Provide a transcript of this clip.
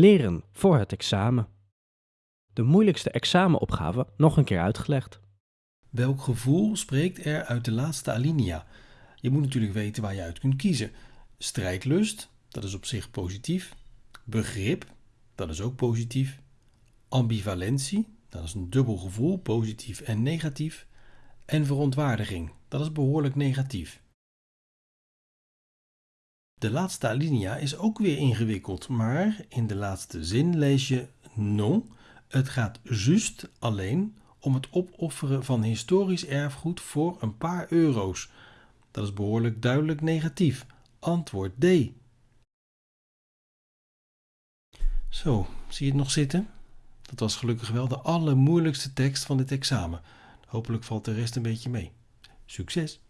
Leren voor het examen. De moeilijkste examenopgave nog een keer uitgelegd. Welk gevoel spreekt er uit de laatste alinea? Je moet natuurlijk weten waar je uit kunt kiezen. Strijdlust, dat is op zich positief. Begrip, dat is ook positief. Ambivalentie, dat is een dubbel gevoel, positief en negatief. En verontwaardiging, dat is behoorlijk negatief. De laatste alinea is ook weer ingewikkeld, maar in de laatste zin lees je non. Het gaat juist alleen om het opofferen van historisch erfgoed voor een paar euro's. Dat is behoorlijk duidelijk negatief. Antwoord D. Zo, zie je het nog zitten? Dat was gelukkig wel de allermoeilijkste tekst van dit examen. Hopelijk valt de rest een beetje mee. Succes!